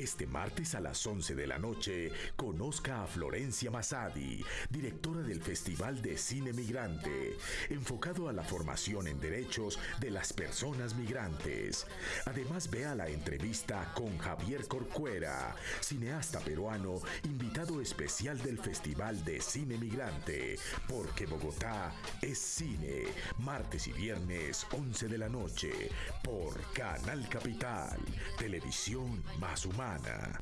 Este martes a las 11 de la noche, conozca a Florencia Masadi, directora del Festival de Cine Migrante, enfocado a la formación en derechos de las personas migrantes. Además, vea la entrevista con Javier Corcuera, cineasta peruano, invitado especial del Festival de Cine Migrante, porque Bogotá es cine, martes y viernes 11 de la noche, por Canal Capital, televisión más humana.